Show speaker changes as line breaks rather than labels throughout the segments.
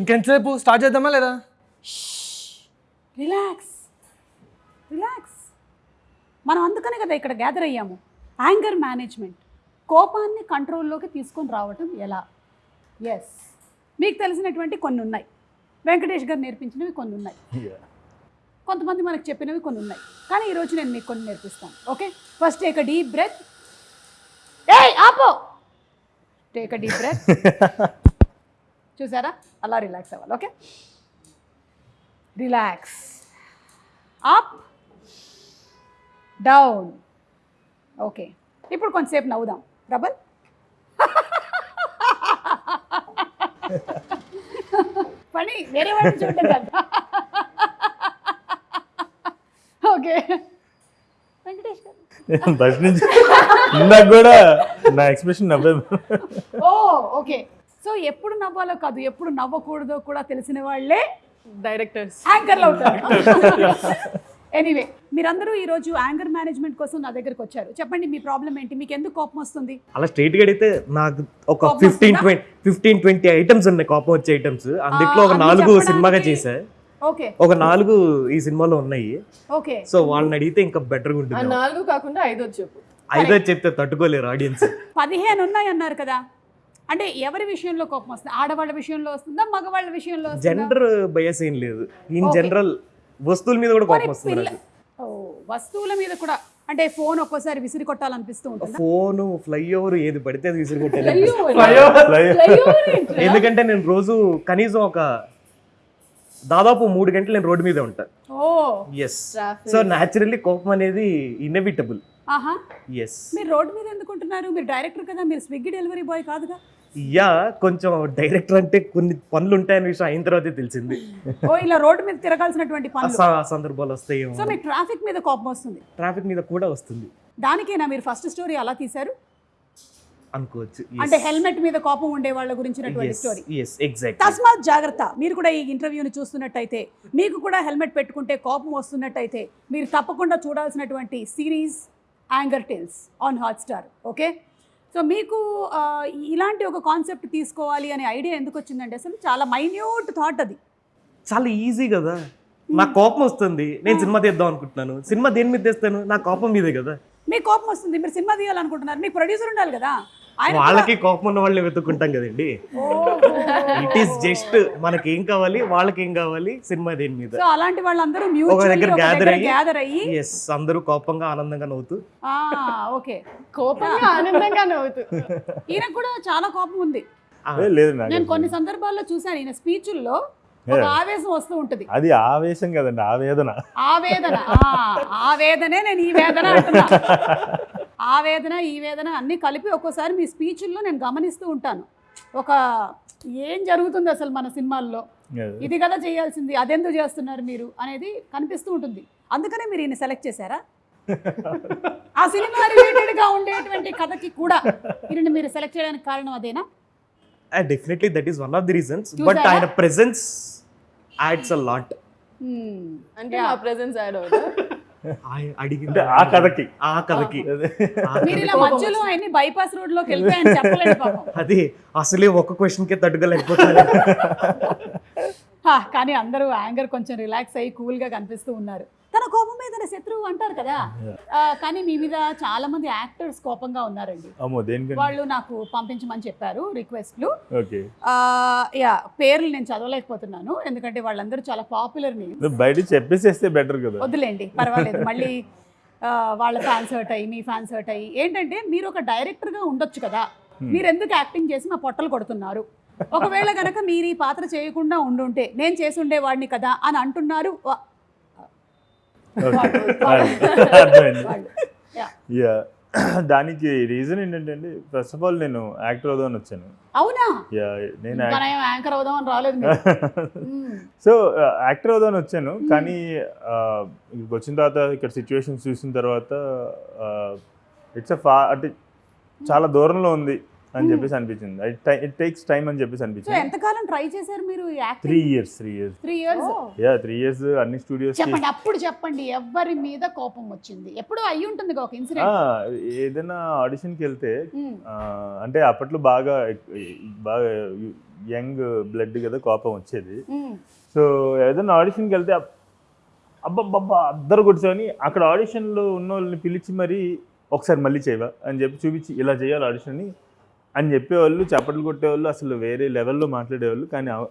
ఇంకెంతసేపు? స్టార్ట్ చేద్దామా లేదా?
రిలాక్స్. రిలాక్స్. మనం అందుకనే కదా ఇక్కడ గ్యాదర్ అయ్యాము. యాంగర్ మేనేజ్మెంట్ కోపాన్ని కంట్రోల్లోకి తీసుకొని రావటం ఎలా? ఎస్ మీకు తెలిసినటువంటి కొన్ని ఉన్నాయి. వెంకటేష్ గారు నేర్పించినవి కొన్ని ఉన్నాయి. కొంతమంది మనకు చెప్పినవి కొన్ని ఉన్నాయి. కానీ ఈరోజు నేను మీకు కొన్ని నేర్పిస్తాను. Okay first take a deep breath ఏయ్ ఆపో! టేక్ అ డీప్ బ్రెత్ చూసారా? అలా రిలాక్స్ అవ్వాలి okay relax up down okay ఇప్పుడు కొంతసేపు నవ్వుదాం. ప్రబల్ పని వేరే వాళ్ళు చూడటం కదా. ఓకే వెంకటేష్ గారు
కూడా నా ఎక్స్ప్రెషన్ నవ్వే
ఓ ఓకే సో ఎప్పుడు నవ్వాలో కాదు ఎప్పుడు నవ్వకూడదో కూడా తెలిసిన వాళ్ళే
డైరెక్టర్స్.
యాంకర్లు అవుతారు. ఎనీవే మీరందరూ ఈరోజు యాంగర్ మేనేజ్మెంట్ కోసం నా దగ్గరకు వచ్చారు. చెప్పండి మీ ప్రాబ్లం ఏంటి? మీకు ఎందుకు కోపం వస్తుంది?
అలా స్ట్రైట్గా అడిగితే నాకు ఒక
fifteen?
Twenty fifteen twenty items ఉన్నాయి కోపం వచ్చే ఐటమ్స్ అందులో ఒక నాలుగు సినిమాగా చేశా.
ఓకే.
ఒక నాలుగు ఈ సినిమాలో ఉన్నాయి.
ఓకే.
సో వాళ్ళని అడిగితే ఇంకా బెటర్గా
ఆ
ఉంటుంది.
నాలుగు కాకుండా ఐదో చెప్పు
ఐదో చెప్తే తట్టుకోలేరు ఆడియన్స్
పదిహేను ఉన్నాయి అన్నారు కదా. అంటే ఎవరి విషయంలో కోపం వస్తుంది? ఆడవాళ్ళ విషయంలో వస్తుందా? మగవాళ్ళ విషయంలో
జెండర్ బయస్ ఏం లేదు. ఇన్. జనరల్ వస్తువుల మీద కూడా కోపం వస్తుంది
వస్తువుల మీద కూడా. అంటే ఫోన్ ఒక్కోసారి విసిరి కొట్టాలనిపిస్తూ ఉంటుందా?
ఫోన్ ఫ్లైఓవర్ ఏది పడితే అది విసిరిగొట్టాను
Flyover.
ఎందుకంటే నేను రోజు కనీసం ఒక దాదాపు మూడు గంటలు నేను రోడ్డు మీద ఉంటా. ఎస్. సో న్యాచురల్లీ కోపం అనేది ఇన్నెవిటబుల్
ఆహా.
ఎస్
మీరు రోడ్డు మీద ఎందుకు ఉంటున్నారు మీరు డైరెక్టర్ కదా మీరు స్విగ్గీ డెలివరీ బాయ్ కాదుగా?
యా కొంచెం డైరెక్టర్ అంటే కొన్ని పనులు ఉంటాయని విషయం అయిన తర్వాతే తెలిసింది.
ఓ ఇలా రోడ్డు మీద తిరగాల్సినటువంటి పనులు.
సందర్భాలు వస్తాయేమో
సో మీకు ట్రాఫిక్ మీద కోపం వస్తుంది?
ట్రాఫిక్ మీద కూడా వస్తుంది.
దానికేనా మీరు ఫస్ట్ స్టోరీ అలా తీశారు?
అనుకోవచ్చు.
అంటే హెల్మెట్ మీద కోపం ఉండే వాళ్ళ గురించినటువంటి స్టోరీ
ఎస్ ఎగ్జాక్ట్
తస్మాత్ జాగ్రత్త మీరు కూడా ఈ ఇంటర్వ్యూని చూస్తున్నట్టయితే మీకు కూడా హెల్మెట్ పెట్టుకుంటే కోపం వస్తున్నట్టయితే మీరు తప్పకుండా చూడాల్సినటువంటి series Anger Tales on Hotstar okay so మీకు ఇలాంటి ఒక కాన్సెప్ట్ తీసుకోవాలి అనే ఐడియా ఎందుకు వచ్చిందండి అసలు చాలా మైన్యూట్ థాట్ అది.
చాలా ఈజీ కదా. నాకు కోపం వస్తుంది. నేను సినిమా తీద్దాం అనుకుంటున్నాను. సినిమా దేని మీద తెస్తాను? నా కోపం మీదే కదా.
మీకు కోపం వస్తుంది. మీరు సినిమా తీయాలనుకుంటున్నారు. మీకు ప్రొడ్యూసర్ ఉండాలి కదా. ఆయన
వాళ్ళకి కోపం ఉన్న వాళ్ళని వెతుక్కుంటాం కదండి. ఇట్ ఈస్ జస్ట్ మనకి ఏం కావాలి వాళ్ళకి ఏం కావాలి సినిమా దేని మీద.
సో అలాంటి వాళ్ళందరూ
ఒక దగ్గర gather అయ్యి-
గ్యాదర్ అయ్యి
ఎస్ అందరూ కోపంగా ఆనందంగా నవ్వుతూ.
ఆ, ఓకే.
కోపంగా ఆనందంగా నవ్వుతూ.
ఈయనకు కూడా చాలా కోపం ఉంది.
ఆ,
ఏ, లేదు నాకు
నేను కొన్ని సందర్భాల్లో చూశాను ఈయన స్పీచుల్లో ఒక ఆవేశం వస్తూ ఉంటుంది.
అది ఆవేశం కదండి ఆవేదన.
ఆవేదన ఆ, ఆ వేదనే నేను ఈ వేదన అంటున్నా. ఆ వేదన ఈ వేదన అన్ని కలిపి ఒక్కోసారి మీ స్పీచుల్లో నేను గమనిస్తూ ఉంటాను. ఒక ఏం జరుగుతుంది అసలు మన సినిమాల్లో? ఇది కదా చేయాల్సింది అదెందుకు చేస్తున్నారు మీరు అనేది కనిపిస్తూ ఉంటుంది. అందుకనే మీరు ఈయన సెలెక్ట్ చేశారా? ఆ సినిమా రిలేటెడ్గా ఉండేటువంటి కథకి కూడా ఈయన మీరు సెలెక్ట్ చేయడానికి కారణం అదేనా?
Definitely that is one of the reasons
but?
ఆయన ప్రెసెన్స్ యాడ్స్ అ లాట్.
అంటే మా ప్రెజెన్స్ యాడ్ అవుతుంది
అడిగింది
ఆ కథకి.
ఆ కథకి.
మధ్యలో అన్ని బైపాస్ రోడ్లోకి
అది అసలే ఒక క్వశ్చన్ కే తట్టుకోలేకపోతున్నారు.
హా, కానీ అందరూ యాంగర్ కొంచెం రిలాక్స్ అయ్యి కూల్గా కనిపిస్తూ ఉన్నారు. కోపం మీద శత్రువు అంటారు కదా. కానీ మీ మీద చాలా మంది యాక్టర్స్ కోపంగా ఉన్నారండి. వాళ్ళు నాకు పంపించమని చెప్పారు రిక్వెస్ట్లు. యా పేర్లు నేను చదవలేకపోతున్నాను. ఎందుకంటే వాళ్ళందరూ చాలా పాపులర్
బయట చెప్పేసేస్తే బెటర్ కదా.
వద్దులేండి పర్వాలేదు. మళ్ళీ వాళ్ళ ఫ్యాన్స్ హర్ట్ అయ్యి మీ ఫ్యాన్స్ హర్ట్ అయ్యి. ఏంటంటే మీరు ఒక డైరెక్టర్గా ఉండొచ్చు కదా. మీరు ఎందుకు యాక్టింగ్ చేసి మా పొట్టలు కొడుతున్నారు? ఒకవేళ కనుక మీరు ఈ పాత్ర చేయకుండా ఉండుంటే నేను చేసి ఉండేవాడిని కదా అని అంటున్నారు వా-
ఓకే.
వాళ్ళు.
అర్థమైంది
వాళ్ళు. Yeah.
యా దానికి రీజన్ ఏంటంటే అండి ఫస్ట్ ఆఫ్ ఆల్ నేను యాక్టర్ అవుదామని వచ్చాను.
అవునా?
యా నేను
యాంకర్ రాలేదు.
సో యాక్టర్ అవుదామని వచ్చాను. కానీ ఆ, ఇక్కడికి వచ్చిన తర్వాత ఇక్కడ సిచ్యువేషన్స్ చూసిన తర్వాత ఇట్స్ అ ఫా అంటే చాలా దూరంలో ఉంది. అని చెప్పేసి అనిపించింది. ఇట్ టేక్స్ టైం అని చెప్పేసి అనిపించింది.
ఎంతకాలం ట్రై చేశారు మీరు three
years three years
three years
yeah three years అన్ని స్టూడియోస్
చెప్పండి అప్పుడు చెప్పండి. ఎవరి మీద కోపం వచ్చింది? ఎప్పుడు అయ్యి ఉంటుంది ఒక ఇన్సిడెంట్
ఏదైనా ఆడిషన్కి వెళ్తే ఆ, అంటే అప్పట్లో బాగా బాగా యంగ్ బ్లడ్ కదా కోపం వచ్చేది.
మ్మ్.
సో ఏదైనా ఆడిషన్కి వెళ్తే అబ్- అబ్బబ్బబ్బా అద్దరు కూర్చొని అక్కడ ఆడిషన్లో ఉన్న వాళ్ళని పిలిచి మరి ఒకసారి మళ్ళీ చేయవా అని చెప్పి చూపించి ఇలా చేయాలి ఆడిషన్ని అని చెప్పేవాళ్ళు చప్పట్లు కొట్టేవాళ్ళు అసలు వేరే లెవెల్లో మాట్లాడేవాళ్ళు కానీ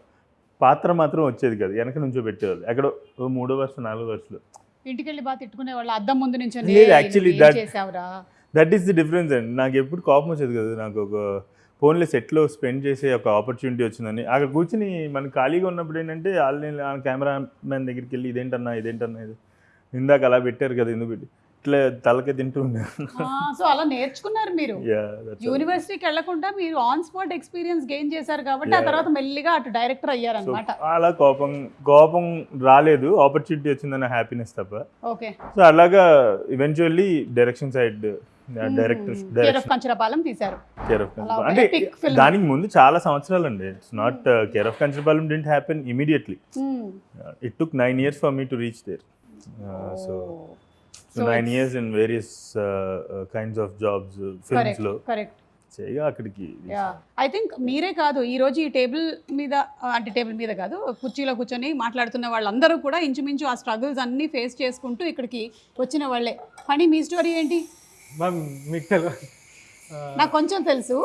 పాత్ర మాత్రం వచ్చేది కదా. వెనక నుంచో పెట్టేవాళ్ళు. ఎక్కడో ఓ మూడో వరుస నాలుగో వరుసలో.
ఇంటికి వెళ్ళి బాగా తిట్టుకునే వాళ్ళు అద్దం ముందు నుంచి
లేదు, actually that-
చేసావురా?
దట్ ఈస్ ది డిఫరెన్స్ అండి. నాకు ఎప్పుడు కోపం వచ్చేది కదా. నాకు ఒక ఫోన్లో సెట్లో స్పెండ్ చేసే ఒక ఆపర్చునిటీ వచ్చిందని. అక్కడ కూర్చుని మనం ఖాళీగా ఉన్నప్పుడు ఏంటంటే వాళ్ళని కెమెరా మ్యాన్ దగ్గరికి వెళ్ళి ఇదేంటన్నా ఇదేంటన్నా ఇది ఇందాక అలా పెట్టారు కదా ఎందుకు పెట్టి? ఇట్లా తలకే తింటూ
సో అలా నేర్చుకున్నారు మీరు. యూనివర్సిటీకి వెళ్ళకుండా మీరు ఆన్ స్పాట్ ఎక్స్పీరియన్స్ గెయిన్ చేశారు కాబట్టి ఆ. తర్వాత మెల్లిగా అటు డైరెక్టర్
So,
అయ్యారనమాట
అలా కోపం కోపం రాలేదు. ఆపర్చునిటీ వచ్చిందన్న హ్యాపీనెస్ తప్ప.
ఓకే
సో అలాగా ఈవెన్చువల్లీ డైరెక్షన్ సైడ్ డైరెక్టర్
తీశారు.
అంటే. దానికి ముందు చాలా సంవత్సరాలు అండి it's not care of Kancharapalem didn't
happen
immediately. It took nine years for me to reach there
so.
So
So
nine
it's-
years in various kinds of jobs
films
కరెక్ట్లో.
Correct
చేయగా అక్కడికి
yeah I think మీరే కాదు ఈ రోజు ఈ table మీద అంటే table మీద కాదు కుర్చీలో కూర్చొని మాట్లాడుతున్న వాళ్ళందరూ కూడా ఇంచుమించు ఆ స్ట్రగుల్స్ అన్నీ ఫేస్ చేసుకుంటూ ఇక్కడికి వచ్చిన వాళ్ళే. పని మీ స్టోరీ ఏంటి? నాకు కొంచెం తెలుసు.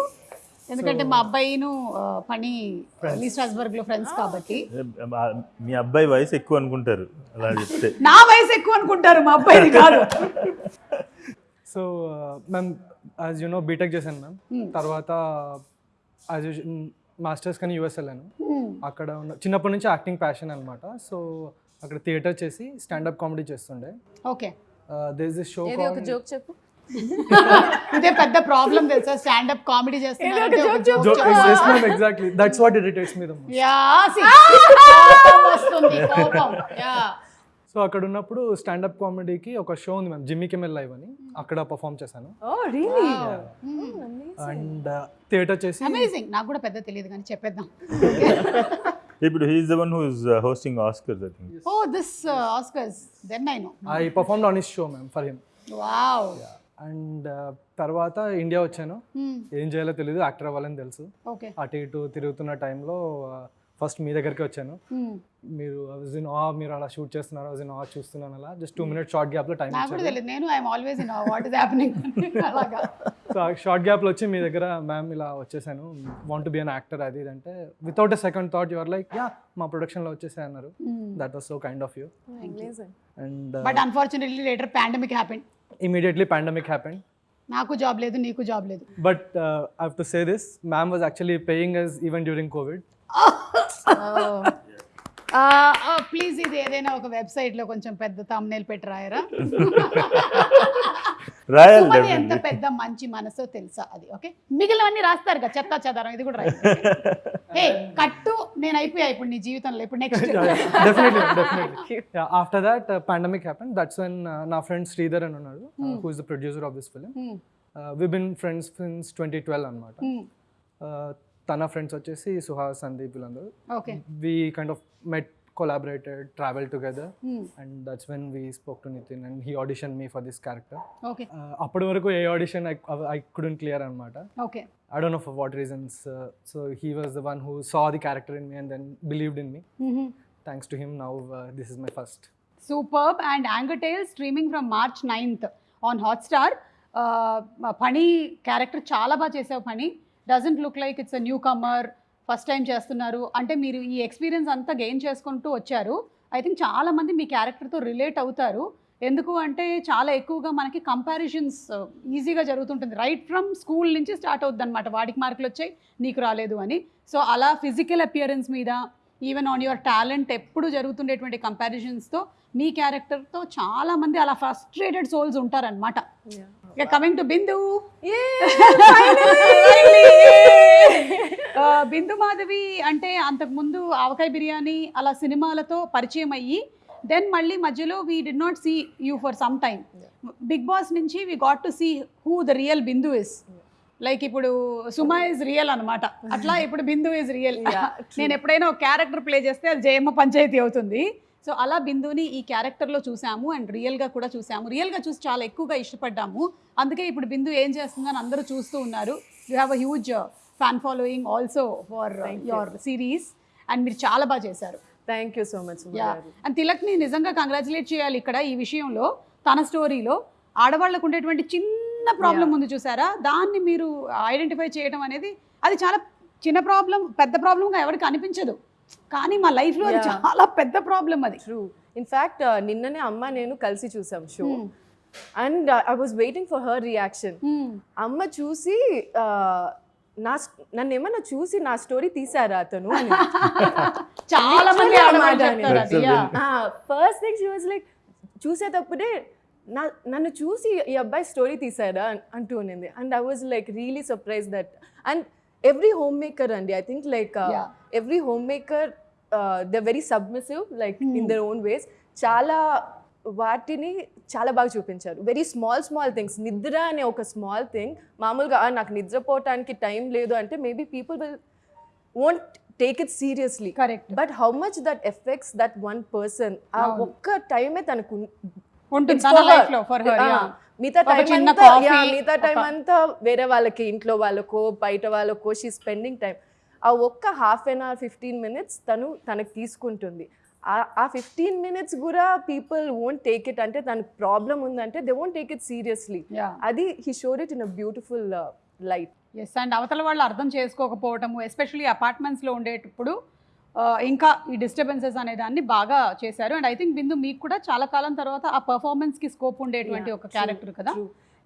ఎందుకంటే మా అబ్బాయిను పని లీ స్ట్రాస్బర్గ్లో ఫ్రెండ్స్ కాబట్టి.
మీ అబ్బాయి వయసు ఎక్కువ అనుకుంటారు అలా చెప్తే.
నా వయసు ఎక్కువ అనుకుంటారు మా అబ్బాయిది కాదు.
So ma'am as you know BTech చేశాను మ్యామ్
Hmm.
తర్వాత యాజ్ యూ మాస్టర్స్ కానీ యూఎస్ వెళ్ళాను.
Hmm.
అక్కడ ఉన్న చిన్నప్పటి నుంచి యాక్టింగ్ ప్యాషన్ అనమాట సో అక్కడ థియేటర్ చేసి స్టాండప్ కామెడీ చేస్తుండే.
ఓకే
దేస్ దిస్ షో
ఏది ఒక జోక్ చెప్పు?
ఇదే పెద్ద ప్రాబ్లం తెలుసా? Comedy.
Exactly that's what irritates me
yeah see, కోపం వస్తుంది కోపం. యా.
సో అక్కడ ఉన్నప్పుడు స్టాండప్ కామెడీకి ఒక షో ఉంది మ్యామ్ జిమ్మీ కెమెల్ లైవ్ అని. అక్కడ పర్ఫామ్ చేశాను.
ఓ రియలీ
అండ్ థియేటర్ చేసి
అమేజింగ్ నాకు కూడా పెద్ద తెలియదు కానీ చెప్పేద్దాం.
ఇప్పుడు he's the one who's hosting Oscars I think
oh this Oscars then I know
I performed on his show ma'am for him
wow
and తర్వాత ఇండియా వచ్చాను. ఏం చేయాలో తెలియదు యాక్టర్ అవ్వాలని తెలుసు.
ఓకే.
అటు ఇటు తిరుగుతున్న టైంలో ఫస్ట్ మీ దగ్గరికి వచ్చాను. మీరు ఇన్ ఆ మీరు అలా షూట్ చేస్తున్నారు ఇన్ ఆ చూస్తున్నాను అలా. Just two minutes short
time కూడా
ఇచ్చారు.
తెలియదు నేను always in what is happening అలాగా.
సో షార్ట్ గ్యాప్లో వచ్చి మీ దగ్గర మ్యామ్ ఇలా వచ్చేసాను. వాంట్ బి అన్ యాక్టర్ అది ఇది అంటే without a second thought your like yeah మా ప్రొడక్షన్లో వచ్చేసాయి అన్నారు. That was so kind of
you
and
but unfortunately later pandemic happen
immediately pandemic happened
నాకు జాబ్ లేదు నీకు జాబ్ లేదు.
But I to say this ma'am was actually paying us even during Covid
please ఇది ఏదైనా ఒక వెబ్సైట్లో కొంచెం పెద్ద తమ్నేల్ పెట్టి రాయరా?
రాయల్
ఎంత పెద్ద మంచి మనసో తెలుసా అది ఓకే? మిగిలినవన్నీ రాస్తారు కదా చెత్త చెదారం ఇది కూడా రాయి హే కట్టు నేను అయిపోయా ఇప్పుడు నీ జీవితంలో ఇప్పుడు next
definitely definitely after that pandemic happen that's when నా ఫ్రెండ్ శ్రీధర్ అని ఉన్నాడు who is the producer of this film we been friends since twenty twelve అనమాట తన ఫ్రెండ్స్ వచ్చేసి సుహాస్ సందీప్ వీళ్ళందరూ.
Okay
we kind of met Collaborated travel together and that's when we spoke to Nithin and he audition me for this character
okay
అప్పటి వరకు a audition I couldn't clear అనమాట
okay
I don't know for what reasons. Uh, so he was the one who saw the character in me and then believed in me. Thanks to him, now uh, this is my first.
Superb and Anger Tales streaming from March ninth on Hotstar పని character చాలా బాగా చేసావు పని doesn't look like it's a newcomer First time చేస్తున్నారు. అంటే మీరు ఈ experience అంతా గెయిన్ చేసుకుంటూ వచ్చారు. ఐ థింక్ చాలామంది మీ క్యారెక్టర్తో రిలేట్ అవుతారు. ఎందుకు అంటే చాలా ఎక్కువగా మనకి కంపారిజన్స్ ఈజీగా జరుగుతుంటుంది. రైట్ ఫ్రమ్ స్కూల్ నుంచి స్టార్ట్ అవుద్ది అనమాట వాడికి మార్కులు వచ్చాయి నీకు రాలేదు అని. సో అలా ఫిజికల్ అపియరెన్స్ మీద ఈవెన్ ఆన్ యువర్ టాలెంట్ ఎప్పుడు జరుగుతుండేటువంటి కంపారిజన్స్తో మీ క్యారెక్టర్తో చాలామంది అలా ఫ్రస్ట్రేటెడ్ సోల్స్ ఉంటారనమాట ఇక కమింగ్ టు బిందు బిందు మాధవి అంటే అంతకుముందు ఆవకాయ బిర్యానీ అలా సినిమాలతో పరిచయం అయ్యి దెన్ మళ్ళీ మధ్యలో we did not see you for some time Bigg Boss నుంచి we got to see who the real Bindu is like ఇప్పుడు సుమా ఇస్ రియల్ అనమాట అట్లా ఇప్పుడు బిందు ఇస్ రియల్ నేను ఎప్పుడైనా ఒక క్యారెక్టర్ ప్లే చేస్తే అది జయమ్మ పంచాయతీ అవుతుంది. సో అలా బిందుని ఈ క్యారెక్టర్లో చూసాము అండ్ రియల్గా కూడా చూసాము. రియల్గా చూసి చాలా ఎక్కువగా ఇష్టపడ్డాము. అందుకే ఇప్పుడు బిందు ఏం చేస్తుందని అందరూ చూస్తూ ఉన్నారు. You have a huge fan following also for your series and మీరు చాలా బాగా చేశారు.
Thank you so much
yeah and తిలక్ని నిజంగా కంగ్రాచులేట్ చేయాలి ఇక్కడ ఈ విషయంలో. తన స్టోరీలో ఆడవాళ్ళకు ఉండేటువంటి చిన్న ప్రాబ్లం ఉంది చూసారా? దాన్ని మీరు ఐడెంటిఫై చేయడం అనేది అది చాలా చిన్న ప్రాబ్లం పెద్ద ప్రాబ్లంగా ఎవరికి అనిపించదు. కానీ మా లైఫ్లో అది
Yeah.
చాలా పెద్ద ప్రాబ్లం అది.
ట్రూ ఇన్ఫ్యాక్ట్ నిన్ననే అమ్మ నేను కలిసి చూసాం show. And I was waiting for her
reaction.
అమ్మ చూసి ఆ, నా నన్ను ఏమన్నా చూసి నా స్టోరీ తీసారా అతను
చాలా మంది.
First thing she was like చూసేటప్పుడే నా నన్ను చూసి ఈ అబ్బాయి స్టోరీ తీసారా? అంటూ ఉన్నింది and I was like really surprise that and every home maker అండి I
think
like. Every home maker the very submissive
like.
In their own ways చాలా వాటిని చాలా బాగా చూపించారు. వెరీ స్మాల్ స్మాల్ థింగ్స్ నిద్ర అనే ఒక స్మాల్ థింగ్ మామూలుగా "ఆ, నాకు నిద్రపోవటానికి టైం లేదు అంటే maybe people will won't take it seriously
correct
but how much that effects that one person ఆ. ఒక్క టైమే తనకు
ఉంటుంది
మిగతా టైం అంతా మిగతా టైం అంతా వేరే వాళ్ళకి ఇంట్లో వాళ్ళకో బయట వాళ్ళకో షీ స్పెండింగ్ టైం ఆ ఒక్క half an hour fifteen minutes తను తనకు తీసుకుంటుంది. ఆ- ఫిఫ్టీన్ మినిట్స్ కూడా పీపుల్ వోంట్ టేక్ ఇట్ అంటే తనకు ప్రాబ్లం ఉందంటే they won't take it
seriously
అది he showed it in a beautiful light
yes and అవతల వాళ్ళు అర్థం చేసుకోకపోవటము ఎస్పెషల్లీ అపార్ట్మెంట్స్లో ఉండేటప్పుడు ఇంకా ఈ డిస్టర్బెన్సెస్ అనే దాన్ని బాగా చేశారు. అండ్ ఐ థింక్ బిందు మీకు కూడా చాలా కాలం తర్వాత ఆ పర్ఫార్మెన్స్కి స్కోప్ ఉండేటువంటి ఒక క్యారెక్టర్ కదా?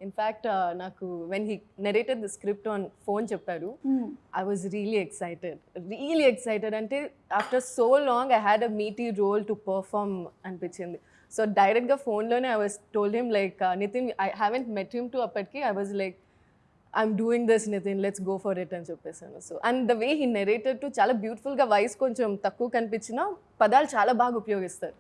ఇన్ఫ్యాక్ట్ నాకు when he narrated the script on phone చెప్పారు I was really excited, really excited. Until after so long, I had a meaty role to perform అనిపించింది. సో డైరెక్ట్గా ఫోన్లోనే I was told him like Nithin I haven't met him to అప్పటికి. I was like I'm doing this Nithin let's go for it అని చెప్పేసాను. So and the way he narrated to చాలా బ్యూటిఫుల్గా voice కొంచెం తక్కువ కనిపించినా పదాలు చాలా బాగా ఉపయోగిస్తారు.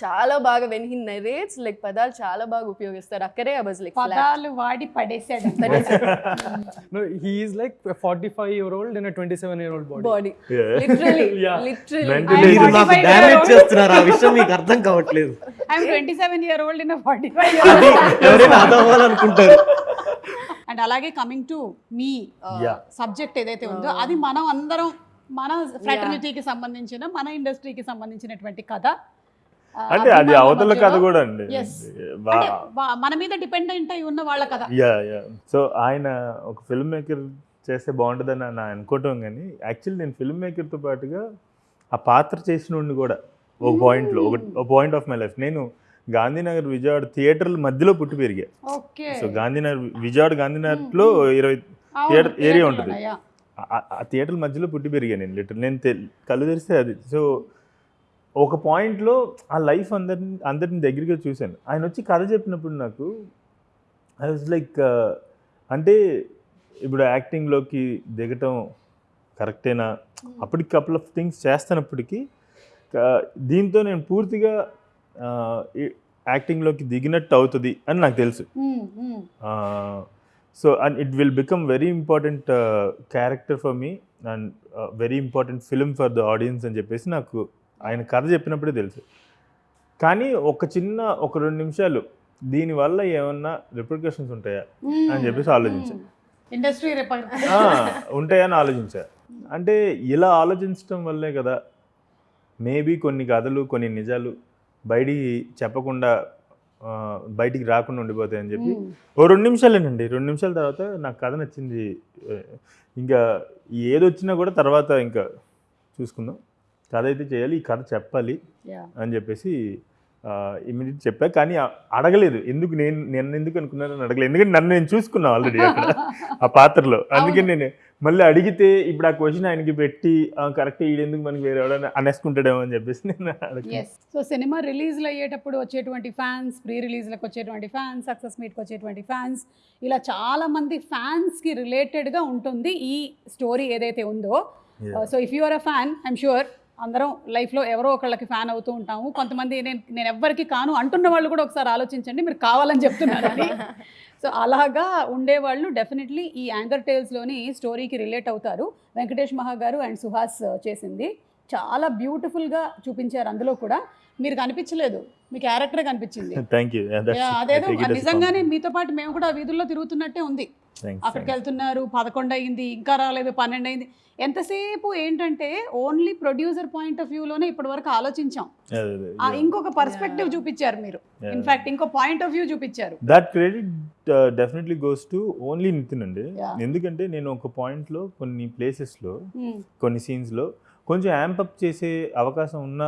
చాలా బాగా వెన్ హీ నెరేట్స్ లైక్ పదాలు చాలా బాగా ఉపయోగిస్తారు. అక్కడే ఐ వాజ్ లైక్
పదాలు వాడి పడేసాడు.
No, he is like a 45 year old in a 27 year old body.
Body
Yeah.
Literally
Yeah.
Literally
Mentally
I'm
మీరు నాకు
45
డ్యామేజ్
year old.
చేస్తున్నారు. ఆ విషయం మీకు అర్థం కావట్లేదు.
I'm twenty seven year old in forty five
అది ఎవరైనా అదవ్వాలనుకుంటారు
అండ్ అలాగే కమింగ్ టు మీ. సబ్జెక్ట్ ఏదైతే ఉందో అది మనం అందరం మన ఫ్రాటర్నిటీకి సంబంధించిన మన ఇండస్ట్రీకి సంబంధించినటువంటి కథ.
అంటే అది అవతల కథ కూడా అండి.
మన మీద డిపెండెంట్ అయి ఉన్న వాళ్ళ కథ.
యా యా సో ఆయన ఒక ఫిల్మ్ మేకర్ చేస్తే బాగుంటుందని నా అనుకోవటం కానీ యాక్చువల్లీ నేను ఫిల్మ్ మేకర్తో పాటుగా ఆ పాత్ర చేసిన కూడా ఒక పాయింట్లో ఒక ఒక పాయింట్ ఆఫ్ మై లైఫ్ నేను గాంధీనగర్ విజయవాడ థియేటర్ల మధ్యలో పుట్టి పెరిగా.
ఓకే.
సో గాంధీనగర్ విజయవాడ గాంధీనగర్లో ఇరవై థియేటర్ ఏరియా ఉంటుంది. ఆ- థియేటర్ మధ్యలో పుట్టి పెరిగాను నేను లిటర్ నేను కళ్ళు తెరిస్తే అది. సో ఒక పాయింట్లో ఆ లైఫ్ అందరిని అందరిని దగ్గరగా చూశాను. ఆయన వచ్చి కథ చెప్పినప్పుడు నాకు ఐ వాజ్ లైక్ అంటే ఇప్పుడు యాక్టింగ్లోకి దిగటం కరెక్టేనా అప్పటికి కపుల్ ఆఫ్ థింగ్స్ చేస్తున్నప్పటికీ దీంతో నేను పూర్తిగా యాక్టింగ్లోకి దిగినట్టు అవుతుంది అని నాకు తెలుసు. So and it will become very important character for me and very important film for the audience అని చెప్పేసి నాకు ఆయన కథ చెప్పినప్పుడే తెలుసు. కానీ ఒక చిన్న ఒక రెండు నిమిషాలు దీనివల్ల ఏమన్నా రిప్రికేషన్స్ ఉంటాయా అని చెప్పేసి ఆలోచించాను
ఇండస్ట్రీ
ఉంటాయని ఆలోచించా. అంటే ఇలా ఆలోచించడం వల్లే కదా మేబీ కొన్ని కథలు కొన్ని నిజాలు బయటికి చెప్పకుండా బయటికి రాకుండా ఉండిపోతాయి అని చెప్పి ఓ రెండు నిమిషాలేనండి. రెండు నిమిషాల తర్వాత నాకు కథ నచ్చింది. ఇంకా ఏదొచ్చినా కూడా తర్వాత ఇంకా చూసుకుందాం. కథ అయితే చేయాలి ఈ కథ చెప్పాలి అని చెప్పేసి ఇమీడియట్ చెప్పా కానీ అడగలేదు. ఎందుకు నేను నేను ఎందుకు అనుకున్నానని అడగలేదు. ఎందుకంటే నన్ను నేను చూసుకున్నా ఆల్రెడీ అక్కడ ఆ పాత్రలో. అందుకే నేను మళ్ళీ అడిగితే ఇప్పుడు ఆ క్వశ్చన్ ఆయనకి పెట్టి కరెక్ట్ ఈడెందుకు మనకి వేరే అనేసుకుంటాడేమో అని చెప్పేసి నేను అడగ
ఎస్ సో సినిమా రిలీజ్లు అయ్యేటప్పుడు వచ్చేటువంటి ఫ్యాన్స్ ప్రీ రిలీజ్లకు వచ్చేటువంటి ఫ్యాన్స్ సక్సెస్ మీట్కి వచ్చేటువంటి ఫ్యాన్స్ ఇలా చాలా మంది ఫ్యాన్స్కి రిలేటెడ్గా ఉంటుంది ఈ స్టోరీ ఏదైతే ఉందో. So if you are a fan I'm sure అందరం లైఫ్లో ఎవరో ఒకళ్ళకి ఫ్యాన్ అవుతూ ఉంటాము. కొంతమంది నేను నేను ఎవ్వరికి కాను అంటున్న వాళ్ళు కూడా ఒకసారి ఆలోచించండి మీరు కావాలని చెప్తున్నారని. సో అలాగా ఉండేవాళ్ళు డెఫినెట్లీ ఈ యాంగర్ టేల్స్లోని స్టోరీకి రిలేట్ అవుతారు. వెంకటేష్ మహా గారు అండ్ సుహాస్ చేసింది. చాలా బ్యూటిఫుల్గా చూపించారు అందులో కూడా. మీరు కనిపించలేదు. మీ క్యారెక్టర్ కనిపించింది.
థ్యాంక్ యూ
Yeah, అదేదో నిజంగానే మీతో పాటు మేము కూడా వీధుల్లో తిరుగుతున్నట్టే ఉంది. అక్కడికి వెళ్తున్నారు పదకొండు అయింది ఇంకా రాలేదు పన్నెండు అయింది. ఎంతసేపు ఏంటంటే ఓన్లీ ప్రొడ్యూసర్ పాయింట్ ఆఫ్ వ్యూలోనే ఇప్పటి వరకు ఆలోచించాం. ఇంకొక పర్స్పెక్టివ్ చూపించారు మీరు. ఇన్ఫాక్ట్ ఇంకో పాయింట్ ఆఫ్ వ్యూ చూపించారు.
That credit definitely goes to only Nithin అండి.
ఎందుకంటే
నేను ఒక పాయింట్లో కొన్ని ప్లేసెస్లో
Hmm.
కొన్ని సీన్స్లో కొంచెం యాంపప్ చేసే అవకాశం ఉన్న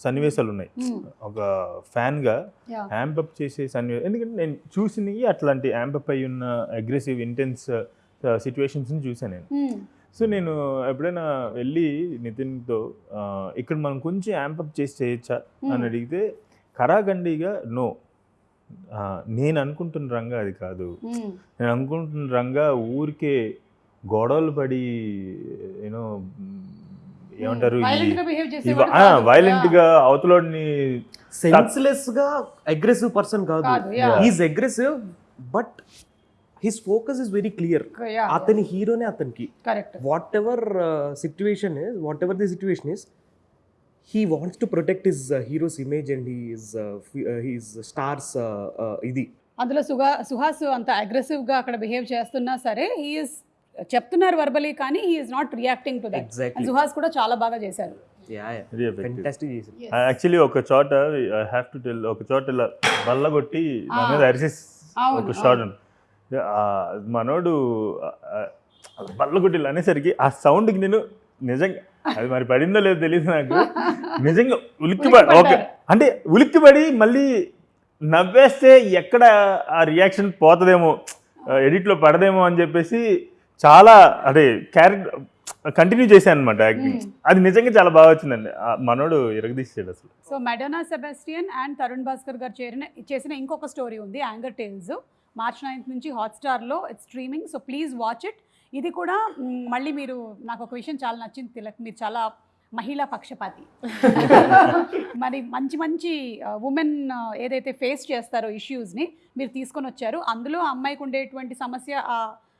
సన్నివేశాలు ఉన్నాయి
Hmm.
ఒక ఫ్యాన్గా. యాంపప్ చేసే సన్నివేశం ఎందుకంటే నేను చూసినవి అట్లాంటి యాంపప్ అయి ఉన్న అగ్రెసివ్ ఇంటెన్స్ సిచ్యువేషన్స్ని చూసాను నేను
Hmm.
సో నేను ఎప్పుడైనా వెళ్ళి నితిన్తో ఇక్కడ మనం కొంచెం యాంపప్ చేసి చేయొచ్చా అని
Hmm.
అడిగితే కరాఖండిగా నో నేను అనుకుంటున్న రంగా అది కాదు. నేను అనుకుంటున్న రంగా ఊరికే గొడవలు పడి యూనో ఏమంటారు. వైలెంట్. గా అవతలోడిని
సెన్స్లెస్గా అగ్రెసివ్ పర్సన్ కాదు. Is aggressive but his focus is very
clear.
అతని హీరోనే అతనికి correct whatever situation is whatever the situation is he wants to protect his hero's image and he's he's stars ఇది
అందులో సుహా సుహాస్ అంత అగ్రెసివ్గా అక్కడ బిహేవ్ చేస్తున్నా సరే హీఈస్ చెప్తున్నారు వర్బలీ కానీ he's not reacting to
that
Suhas కూడా చాలా బాగా చేశారు.
యాక్చువల్లీ ఒక చోట ఐ హ్యావ్ టు టెల్ ఒక చోట ఇలా బల్ల కొట్టి నా మీద అరిసేసి
అవును,
ఒక షాట్ మనోడు ఆ, ఆ, బల్ల కొట్టి ఇలా అనేసరికి ఆ సౌండ్కి నేను నిజంగా అది మరి పడిందో లేదో తెలియదు నాకు. నిజంగా ఉలిక్కి పడి ఓకే. అంటే ఉలిక్కిపడి మళ్ళీ నవ్వేస్తే ఎక్కడ ఆ రియాక్షన్ పోతుందేమో ఎడిట్లో పడదేమో అని చెప్పేసి చాలా అదే క్యారెక్టర్ కంటిన్యూ చేశాను అనమాట యాక్టింగ్ అది నిజంగా చాలా బాగా వచ్చిందండి. ఆ మనోడు ఇరగదీసాడు అసలు.
సో మెడోనా సెబాస్టియన్ అండ్ తరుణ్ భాస్కర్ గారు చేరిన చేసిన ఇంకొక స్టోరీ ఉంది యాంగర్ టేల్స్. మార్చ్ నైన్త్ నుంచి హాట్స్టార్లో it's streaming so please watch it. ఇది కూడా మళ్ళీ మీరు నాకు ఒక విషయం చాలా నచ్చింది తిలక్ మీరు చాలా మహిళా పక్షపాతి. మరి మంచి మంచి ఉమెన్ ఏదైతే ఫేస్ చేస్తారో ఇష్యూస్ని మీరు తీసుకొని వచ్చారు. అందులో అమ్మాయికి ఉండేటువంటి సమస్య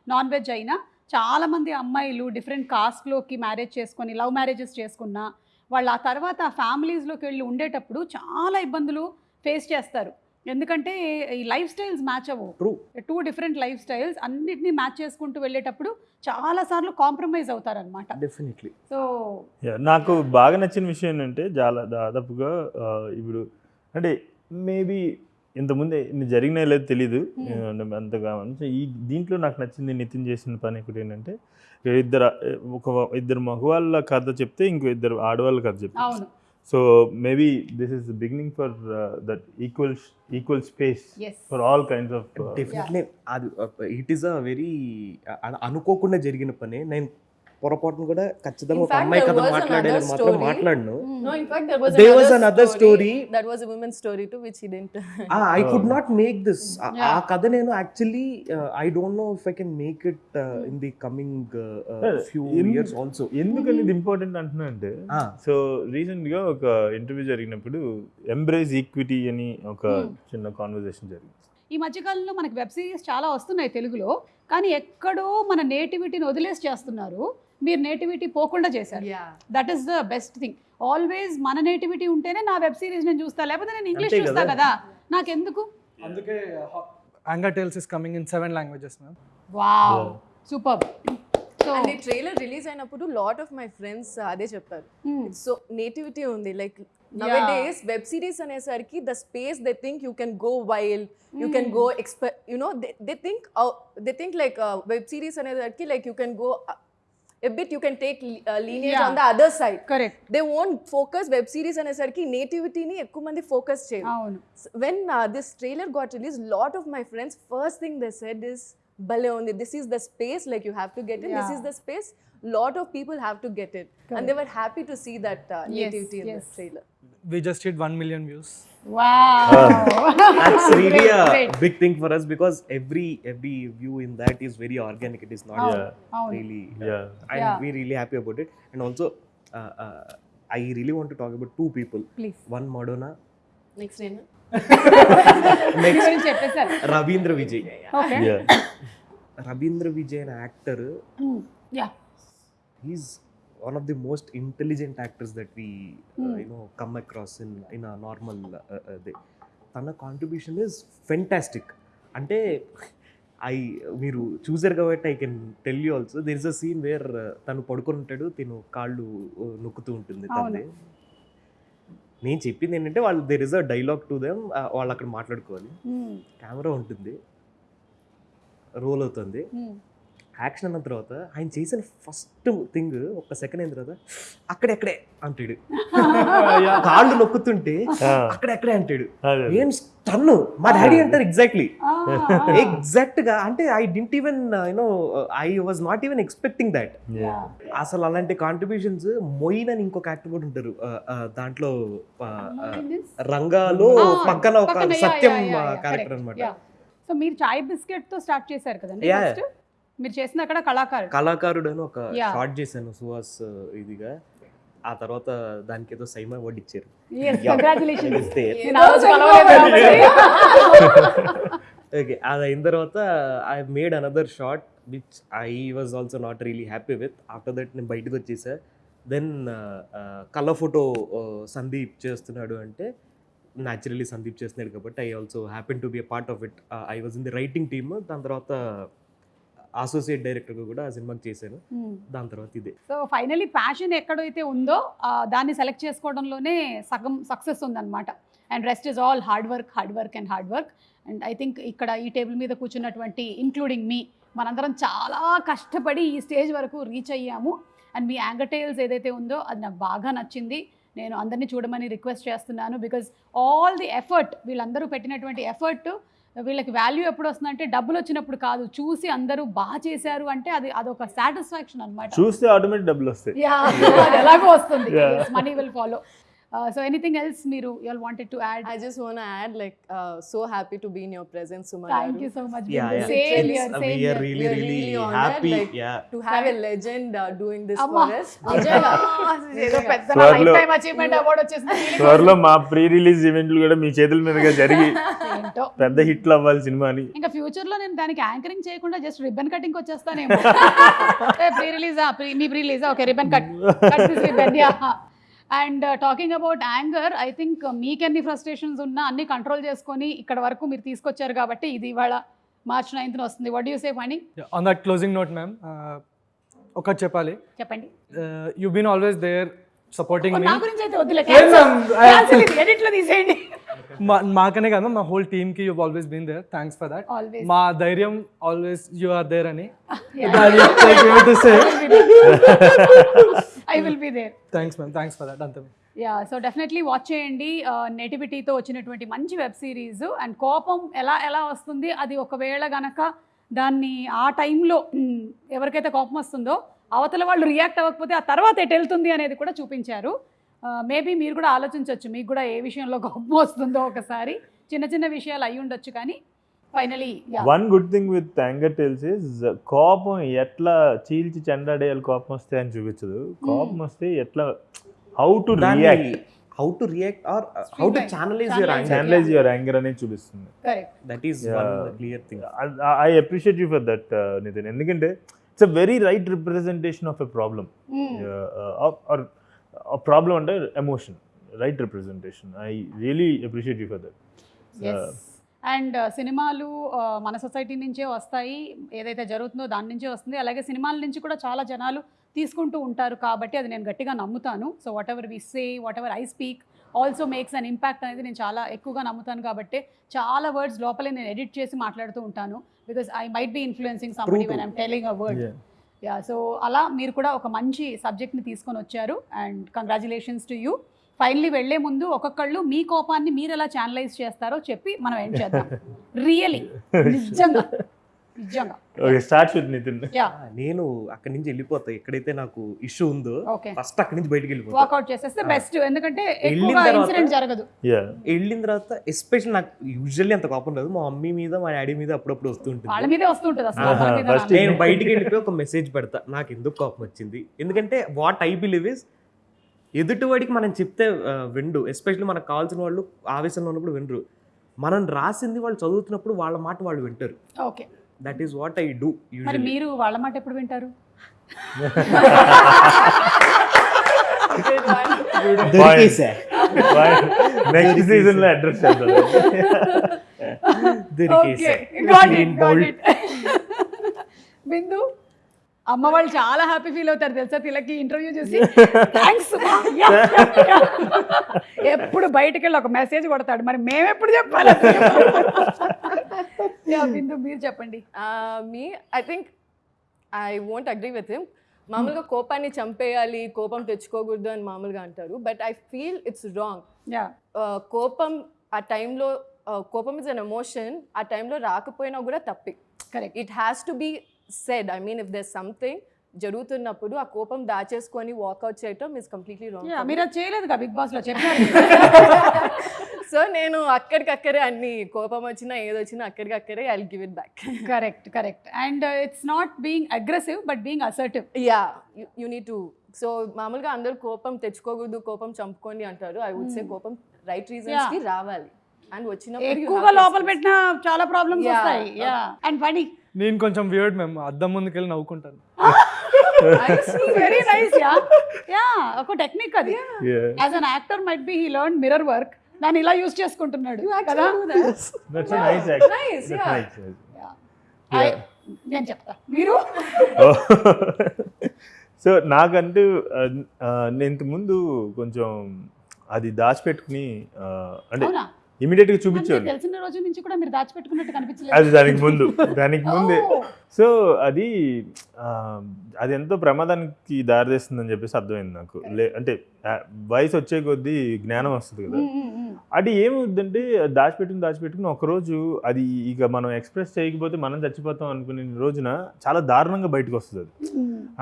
నాన్ వెజ్ అయినా చాలామంది అమ్మాయిలు డిఫరెంట్ కాస్ట్లోకి మ్యారేజ్ చేసుకొని లవ్ మ్యారేజెస్ చేసుకున్నా వాళ్ళు ఆ తర్వాత ఆ ఫ్యామిలీస్లోకి వెళ్ళి ఉండేటప్పుడు చాలా ఇబ్బందులు ఫేస్ చేస్తారు. ఎందుకంటే ఈ లైఫ్ స్టైల్స్ మ్యాచ్ అవ్వవు.
True
two different life styles అన్నిటినీ మ్యాచ్ చేసుకుంటూ వెళ్ళేటప్పుడు చాలాసార్లు కాంప్రమైజ్ అవుతారన్నమాట.
డెఫినెట్లీ
సో
నాకు బాగా నచ్చిన విషయం ఏంటంటే చాలా దాదాపుగా ఇప్పుడు అంటే మేబీ ఇంతకుముందు ఇన్ని జరిగినాయో లేదో తెలీదు. అంతగా అంటే ఈ దీంట్లో నాకు నచ్చింది నితిన్ చేసిన పని ఒకటి ఏంటంటే ఇద్దరు ఒక ఇద్దరు మగవాళ్ళ కథ చెప్తే ఇంకో ఇద్దరు ఆడవాళ్ళ కథ చెప్తే.
అవును.
So maybe this is beginning for that equal equal
space
for all kinds of
definitely అది ఇట్ ఈస్ అ వెరీ అనుకోకుండా జరిగిన పని. నేను పొరపాటును కూడా ఖచ్చితంగా ఒక అమ్మాయి కథ
another
మాత్రం. మాట్లాడను.
No, in fact, there was
There
another,
was another story.
That was a woman's story too, which he didn't.
I could not make this ఆ
Yeah.
కథ నేను actually I don't know if I can make it in the coming few
in-
years also
ఎందుకని ఇది important అంటున్నా అంటే so రీసెంట్గా ఒక interview జరిగినప్పుడు ఎంబ్రేజ్ ఈక్విటీ అని ఒక చిన్న కాన్వర్జేషన్ జరిగింది.
ఈ మధ్యకాలంలో మనకి వెబ్ సిరీస్ చాలా వస్తున్నాయి తెలుగులో కానీ ఎక్కడో మన నేటివిటీని వదిలేసి చేస్తున్నారు. మీరు నేటివిటీ పోకుండా చేశారు. That is the best thing always మన నేటివిటీ ఉంటేనే నా వెబ్ సిరీస్ నేను చూస్తా లేకపోతే నేను ఇంగ్లీష్ చూస్తా
కదా.
కదా? నాకెందుకు?
అందుకే Anger Tales is coming in seven languages
ma'am wow super.
So the trailer release అయినప్పుడు of my friends uh, అదే చెప్పారు. సో నేటివిటీ ఉంది like nowadays web series అనేసరికి the space they think you can go wild you can go ఎక్స్పె you know they think they think like web series అనేసరికి like you can go a bit you can take lineage
Yeah.
On the other side
correct
they won't focus web series అనేసరికి నేటివిటీని ఎక్కువ మంది focus చేయరు
అవును
when uh, this trailer got released, lot of my friends first thing they said is Bale only this is the space like you have to get it. This
Yeah.
is the space. Lot of people have to get it, and they were happy to see that uh,
Yes,
we just hit 1 million views.
Wow.
Uh, that's really
great,
a
great.
big thing for us because every every view in that is very organic. It is not
oh,
really.
Oh.
Uh,
yeah.
I'm
yeah.
we're really happy about it. And also, uh, uh, I really want to talk about two people.
Please.
One Madonna.
Next name.
Next
rabindra Vijay.
Okay.
Yeah.
Rabindra Vijay, an actor.
Hmm. Yeah.
He's one of the most intelligent actors that we uh,
Hmm.
you know come across in in a normal uh, uh, day. తన contribution is fantastic అంటే I మీరు చూసారు కాబట్టి I can tell you also there is a scene where తను పడుకొని ఉంటాడు తిను కాళ్ళు uh, నొక్కుతూ ఉంటుంది. తనది నేను చెప్పింది ఏంటంటే వాళ్ళు there is a dialogue to them వాళ్ళు అక్కడ మాట్లాడుకోవాలి. కెమెరా ఉంటుంది రోల్ అవుతుంది
మ్మ్.
యాక్షన్ అన్న తర్వాత ఆయన చేసిన ఫస్ట్ థింగ్ ఒక సెకండ్ అయిన తర్వాత అక్కడెక్కడే అంటాడు. కాళ్ళు నొక్కుతుంటే అక్కడెక్కడే అంటాడు. ఏం స్టన్ మా డాడీ అంటారు ఎగ్జాక్ట్లీ. ఎగ్జాక్ట్గా అంటే I didn't even you know I was not even expecting
that.
అసలు అలాంటి కాంట్రిబ్యూషన్స్ మొయిన్ అని ఇంకొక యాక్టర్ కూడా ఉంటారు. దాంట్లో? రంగాలో పక్కన ఒక సత్యం క్యారెక్టర్. అనమాట
Yeah. సో మీరు చాయ్ బిస్కెట్తో స్టార్ట్ చేశారు కదండి మీరు చేసిన అక్కడ కళాకారుడు.
కళాకారుడు అని ఒక. షార్ట్ చేశాను సుహాస్ ఇదిగా. ఆ తర్వాత దానికి ఏదో సైమా అవార్డు ఇచ్చారు. ఓకే అది అయిన తర్వాత I made another short which I was also not really happy with after that నేను బయటకు వచ్చేసా. దెన్ కలర్ ఫోటో సందీప్ చేస్తున్నాడు అంటే న్యాచురలీ సందీప్ చేస్తున్నాడు కాబట్టి I also happy to be a part of it I was in the writing team దాని తర్వాత associate డైరెక్టర్గా కూడా ఆ సినిమాకి చేశాను.
Hmm.
దాని తర్వాత ఇదే.
సో ఫైనలీ ప్యాషన్ ఎక్కడైతే ఉందో దాన్ని సెలెక్ట్ చేసుకోవడంలోనే సగం సక్సెస్ ఉందన్నమాట. And rest is all hard work hard work and hard work and I think ఇక్కడ ఈ టేబుల్ మీద కూర్చున్నటువంటి ఇంక్లూడింగ్ మీ మనందరం చాలా కష్టపడి ఈ స్టేజ్ వరకు రీచ్ అయ్యాము. అండ్ మీ యాంగటైల్స్ ఏదైతే ఉందో అది నాకు బాగా నచ్చింది. నేను అందరినీ చూడమని రిక్వెస్ట్ చేస్తున్నాను. బికాజ్ ఆల్ ది ఎఫర్ట్ వీళ్ళందరూ పెట్టినటువంటి ఎఫర్ట్ వీళ్ళకి వాల్యూ ఎప్పుడు వస్తుందంటే డబ్బులు వచ్చినప్పుడు కాదు. చూసి అందరూ బాగా చేశారు అంటే అది అదొక సాటిస్ఫాక్షన్ అనమాట
చూస్తే ఆటోమేటిక్ డబ్బులు వస్తాయి
ఎలాగో వస్తుంది. Money will follow so anything else మీరు you wanted to add
I just want to add, like, uh, so happy to be in your presence, Suma.
Thank you
Garu.
So
much.
Same
we
same
happy
like,
yeah.
To have a legend uh, doing this
Amma.
for us.
నిజంగా ఏదో పెద్ద life time achievement award వచ్చేసింది.
త్వరలో మా pre release ఈవెంట్లు కూడా మీ చేతుల మీదుగా జరిగి
ఏంటో?
పెద్ద హిట్లు అవ్వాలి సినిమాని
ఇంకా ఫ్యూచర్లో నేను దానికి యాంకరింగ్ చేయకుండా జస్ట్ రిబ్బన్ కటింగ్ వచ్చేస్తానేమో. Pre release me pre release okay ribbon cut cut this ribbon yeah and talking about anger I think మీకెన్ని frustrations ఉన్నా అన్ని కంట్రోల్ చేసుకొని ఇక్కడ వరకు మీరు తీసుకొచ్చారు కాబట్టి ఇది ఇవాళ మార్చ్ నైన్త్ వస్తుంది. వడ్ యూ సే పని
on that closing note ma'am ఒకటి చెప్పాలి.
చెప్పండి.
You been always there supporting me
నా గురించి అయితే వద్దులే
లేదు ma'am.
ఎడిట్లో తీసేయండి.
మాకనే కాదు మా హోల్ టీమ్కి you always been there thanks for
that
మా ధైర్యం ఆల్వేస్ యు ఆర్ దేర్ అని.
I will be there
thanks ma'am thanks for that అంతే
యా సో డెఫినెట్లీ వాచ్ చేయండి. నెటివిటీతో వచ్చినటువంటి మంచి వెబ్ సిరీస్ అండ్ కోపం ఎలా ఎలా వస్తుంది? అది ఒకవేళ గనక దాన్ని ఆ టైంలో ఎవరికైతే కోపం వస్తుందో అవతల వాళ్ళు రియాక్ట్ అవ్వకపోతే ఆ తర్వాత ఎటు వెళ్తుంది అనేది కూడా చూపించారు. మేబీ మీరు కూడా ఆలోచించవచ్చు మీకు కూడా ఏ విషయంలో కోపం వస్తుందో ఒకసారి. చిన్న చిన్న విషయాలు అయి ఉండొచ్చు కానీ finally
one good thing with Anger Tales is కోపం ఎట్లా చీల్చి చెండాడేయాలి కోపం వస్తే అని చూపించదు. కోపం వస్తే ఎట్లా how to
react how to react or how
to.
Channelize your
Channelize.
Anger
channelize your anger అనేది చూపిస్తుంది.
Correct that
is.
One clear thing
I appreciate you for that Nitin ఎందుకంటే it's a very right representation of a problem or problem అంటే emotion right representation I really appreciate you for
that and సినిమాలు మన society నుంచే వస్తాయి. ఏదైతే జరుగుతుందో దాని నుంచే వస్తుంది. అలాగే సినిమాల నుంచి కూడా చాలా జనాలు తీసుకుంటూ ఉంటారు కాబట్టి అది నేను గట్టిగా నమ్ముతాను. So whatever we say whatever I speak also makes an impact అనేది నేను చాలా ఎక్కువగా నమ్ముతాను కాబట్టి చాలా వర్డ్స్ లోపలే నేను ఎడిట్ చేసి మాట్లాడుతూ ఉంటాను. Because I might be influencing somebody when I'm telling a word yeah so అలా మీరు కూడా ఒక మంచి సబ్జెక్ట్ని తీసుకొని వచ్చారు. And congratulations to you finally వెళ్ళే ముందు ఒక్కొక్కళ్ళు మీ కోపాన్ని మీరు ఎలా ఛానలైజ్ చేస్తారో చెప్పి మనం ఏం చేద్దాం? రియలీ నిజంగా. నిజంగా.
Okay start with Nitin
yeah
నేను అక్కడి నుంచి వెళ్ళిపోతా. ఎక్కడైతే నాకు ఇష్యూ ఉందో ఫస్ట్ అక్కడి నుంచి బయటికి వెళ్ళిపోతా.
చేసేస్తే బెస్ట్ ఎందుకంటే
వెళ్ళిన
ఎక్కువగా
తర్వాత-
ఇన్సిడెంట్ జరగదు.
యా
వెళ్ళిన తర్వాత ఎస్పెషల్ నాకు యూజువల్లీ అంత కోపం రాదు. మా మమ్మీ మీద మా డాడీ మీద అప్పుడప్పుడు
వాళ్ళ మీదే వస్తుంటుంది అసలు. వాళ్ళ రాదు.
నేను బయటికి వెళ్ళిపోయి ఒక మెసేజ్ పెడతా. నాకు ఎందుకు కోపం వచ్చింది? ఎందుకంటే వాట్ ఐ బిలీవ్ ఇస్ ఎదుటివాడికి మనం చెప్తే విండు. ఎస్పెషల్లీ మనకు కావాల్సిన వాళ్ళు ఆవేశంలో ఉన్నప్పుడు వినరు. మనం రాసింది వాళ్ళు చదువుతున్నప్పుడు వాళ్ళ మాట వాళ్ళు వింటారు.
Okay.
That is what I do
మరి మీరు వాళ్ళ మాట ఎప్పుడు వింటారు?
దొరికేసా
నెక్స్ట్ సీజన్లో అడ్రస్ చేద్దాం.
దొరికేసా
బిందు అమ్మ వాళ్ళు చాలా హ్యాపీ ఫీల్ అవుతారు తెలుసా? తిలకి ఇంటర్వ్యూ చూసి థ్యాంక్స్ ఎప్పుడు బయటకు వెళ్ళి ఒక మెసేజ్ కొడతాడు. మరి మేము ఎప్పుడు చెప్పాలి మీరు చెప్పండి.
మీ I think I won't agree with him మామూలుగా కోపాన్ని చంపేయాలి కోపం తెచ్చుకోకూడదు అని మామూలుగా అంటారు. But I feel it's wrong
yeah.
కోపం ఆ టైంలో కోపం ఇస్ అన్ ఎమోషన్ ఆ టైంలో రాకపోయినా కూడా తప్పే.
Correct
it has to be said I mean if there something జరుగుతున్నప్పుడు ఆ కోపం దాచేసుకొని వాకౌట్ చేయటం ఇస్ కంప్లీట్లీ రాంగ్
మీరు చేయలేదు బిగ్ బాస్లో చెప్పారు
సో నేను అక్కడికక్కడే అన్ని కోపం వచ్చినా ఏదొచ్చినా అక్కడికక్కడే I give it back
correct correct and it's not being aggressive but being assertive
yeah you need to so మామూలుగా అందరూ కోపం తెచ్చుకోకూడదు కోపం చంపుకోండి అంటారు. ఐ వుడ్ సే కోపం రైట్ రీజన్స్కి రావాలి. అండ్ వచ్చినప్పుడు
ఎక్కువగా లోపల. పెట్టిన చాలా ప్రాబ్లమ్స్. వస్తాయి. యా అండ్ ఫనీ
నేను కొంచెం వియర్డ్ మేము అద్దం ముందుకెళ్ళి నవ్వుకుంటాను.
వెరీ నైస్ యా యా ఒక టెక్నిక్ అది. As an actor might be he learn mirror work దాన్ని ఇలా యూజ్ చేసుకుంటున్నాడు కదా? నేను చెప్తా. మీరు?
సో నాకంటూ ఆ, నేను ఇంతకుముందు కొంచెం అది దాచిపెట్టుకుని ఆ, అంటే
అవునా?
ఇమీడియట్గా
అంటే
చూపించాను
తెలిసిన రోజు నుంచి కూడా మీరు దాచిపెట్టుకున్నట్టు
అది దానికి ముందు దానికి ముందే. సో అది అది ఎంతో ప్రమాదానికి దారితీస్తుందని చెప్పేసి అర్థమైంది నాకు. లే అంటే వయసు వచ్చే కొద్దీ జ్ఞానం వస్తుంది కదా. అది ఏమవుద్దంటే దాచిపెట్టుకుని దాచిపెట్టుకుని ఒక రోజు అది ఇక మనం ఎక్స్ప్రెస్ చేయకపోతే మనం చచ్చిపోతాం అనుకునే రోజున చాలా దారుణంగా బయటకు వస్తుంది అది.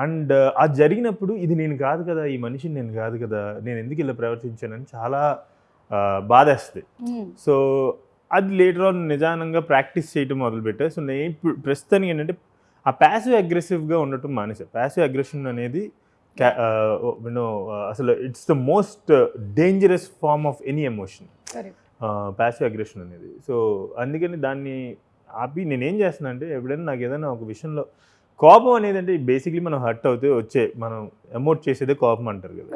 అండ్ అది జరిగినప్పుడు ఇది నేను కాదు కదా ఈ మనిషిని నేను కాదు కదా నేను ఎందుకు ఇలా ప్రవర్తించానని చాలా బాధేస్తుంది. సో అది లేటర్ ఆన్ నిదానంగా ప్రాక్టీస్ చేయటం మొదలుపెట్టా సో నేను ఇప్పుడు ప్రస్తుతానికి ఏంటంటే ఆ ప్యాసివ్ అగ్రెసివ్గా ఉండటం మానేసా ప్యాసివ్ అగ్రెషన్ అనేది యూనో అసలు it's the most dangerous form of any
emotion.
Passive aggression అనేది సో అందుకని దాన్ని ఆపి నేను ఏం చేస్తున్నా అంటే ఎప్పుడైనా నాకు ఏదైనా ఒక విషయంలో కోపం అనేది అంటే బేసిక్లీ మనం హర్ట్ అవుతే వచ్చే మనం ఎమోట్ చేసేదే కోపం అంటారు కదా.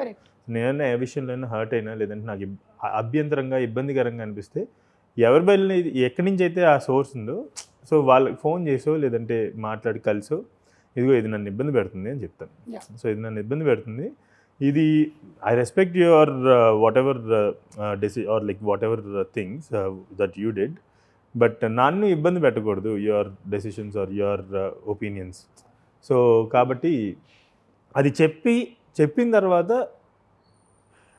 నేనైనా ఏ విషయంలో అయినా హర్ట్ అయినా లేదంటే నాకు అభ్యంతరంగా ఇబ్బందికరంగా అనిపిస్తే ఎవరి బయలు ఎక్కడి నుంచి అయితే ఆ సోర్స్ ఉందో సో వాళ్ళకి ఫోన్ చేసో లేదంటే మాట్లాడి కలిసో ఇదిగో ఇది నన్ను ఇబ్బంది పెడుతుంది అని చెప్తాను. సో ఇది నన్ను ఇబ్బంది పెడుతుంది. ఇది I respect your whatever deci or like whatever things that you did but నన్ను ఇబ్బంది పెట్టకూడదు your decisions or your opinions so కాబట్టి అది చెప్పి చెప్పిన తర్వాత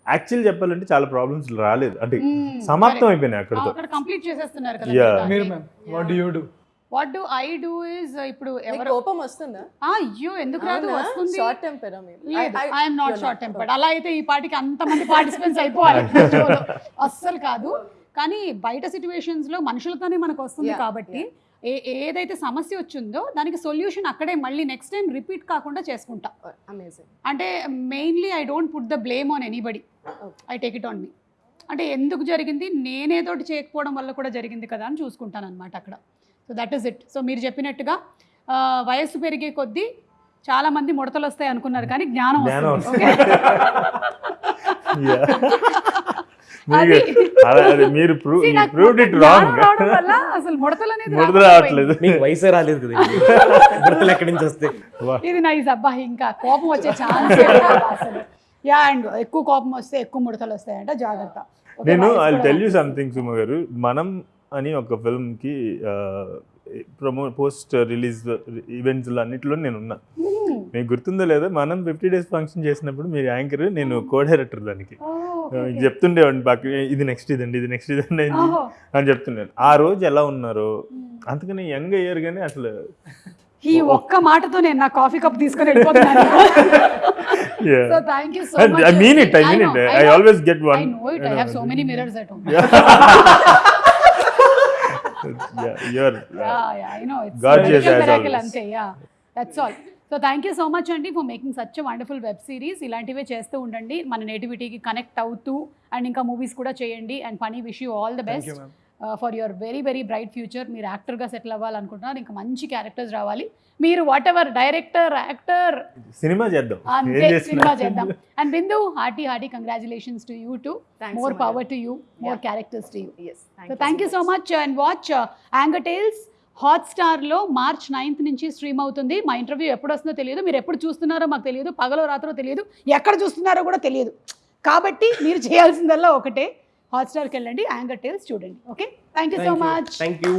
యాక్చువల్ చెప్పాలంటే చాలా ప్రాబ్లమ్స్ రాలేదు. అంటే
Mm.
సమాప్తం. అయిపోయినాయి అక్కడితో.
అక్కడ కంప్లీట్ చేసేస్తున్నారు కదా
Yeah.
మీరు ma'am what do you do
what do I do is ఇప్పుడు ఎవరు
కోపం వస్తుందా?
ఆ, అయ్యో ఎందుకు రాదు? వస్తుంది.
షార్ట్ టెంపరా I-
I'm
not
short. Tempered అలా అయితే ఈ పాటికి అంతమంది పార్టిసిపెంట్స్ అయిపోవాలి. అస్సలు కాదు. కానీ బయట సిచ్యువేషన్స్లో మనుషులతోనే మనకు వస్తుంది
Yeah,
కాబట్టి ఏ ఏదైతే సమస్య వచ్చిందో దానికి సొల్యూషన్ అక్కడే మళ్ళీ నెక్స్ట్ టైం రిపీట్ కాకుండా చేసుకుంటా.
అమేజింగ్
అంటే mainly I don't put the blame on anybody I take it on me. అంటే ఎందుకు జరిగింది? నేనేదోటి చేయకపోవడం వల్ల కూడా జరిగింది కదా అని చూసుకుంటాను అనమాట అక్కడ. So that is it so మీరు చెప్పినట్టుగా వయస్సు పెరిగే కొద్దీ చాలా మంది ముడతలు వస్తాయి అనుకున్నారు కానీ జ్ఞానం
మీరు ప్రూవ్డ్ ఇట్ రాంగ్
అసలు ముడతలు అనేది
ముడత
రాకుండా
రావట్లేదు.
మీకు వయసే రాలేదు కదా గుర్తులు ఎక్కడి నుంచి వస్తాయి?
పోయింది. ఇది నైస్. అబ్బా ఇంకా కోపం వచ్చే ఛాన్స్ అసలు. యా అండ్ ఎక్కువ కోపం వస్తే ఎక్కువ ముడతలు వస్తాయంట జాగ్రత్త
నేను I tell
you.
Something Suma garu మనం అని ఒక ఫిల్మ్కి ప్రమో పోస్ట్ రిలీజ్ ఈవెంట్స్ అన్నింటిలో నేను ఉన్నా
Hmm.
మీకు గుర్తుందో లేదో మనం ఫిఫ్టీ డేస్ ఫంక్షన్ చేసినప్పుడు మీరు యాంకర్ నేను కో డైరెక్టర్ దానికి
Oh.
చెప్తుండేవాడిని పక్క ఇది నెక్స్ట్ ఇదండి ఇది నెక్స్ట్ ఇదండి అని. అని చెప్తున్నాను ఆ రోజు ఎలా ఉన్నారో అందుకని యంగ్ అయ్యారు కానీ అసలు
ఈ ఒక్క మాటతో నేను నా కాఫీ కప్ తీసుకొని వెళ్ళిపోతున్నాను
yeah.
So thank you so
I-
much
I mean it, I mean it. I always get one.
I know it. I have so many mirrors at home.
yeah, you're
yeah, yeah, I know. It's
Gorgeous
miracle,
as
miracle
always.
అంతే yeah that's all so thank you so much అండి for making such wonderful web series ఇలాంటివే చేస్తూ ఉండండి మన నేటివిటీకి connect అవుతూ and ఇంకా movies కూడా చేయండి అండ్ పని wish
you all
the
best
for your very very bright future మీరు యాక్టర్గా సెటిల్ అవ్వాలనుకుంటున్నారు. ఇంకా మంచి క్యారెక్టర్స్ రావాలి. మీరు whatever director actor
cinema చేద్దాం.
అంతే సినిమా చేద్దాం. And Bindu hearty
hearty
congratulations
to you
to more. Power to
you
more. Characters to
you.
So thank you so much and watch anger tales హాట్స్టార్లో March ninth నుంచి stream అవుతుంది. మా interview ఎప్పుడు వస్తుందో తెలియదు. మీరు ఎప్పుడు చూస్తున్నారో మాకు తెలియదు. పగలో రాత్రో తెలియదు. ఎక్కడ చూస్తున్నారో కూడా తెలియదు. కాబట్టి మీరు చేయాల్సిందల్లా ఒకటే. హాట్స్టార్కి వెళ్ళండి యాంగర్ టేల్స్ చూడండి okay? Thank you
so much
thank you.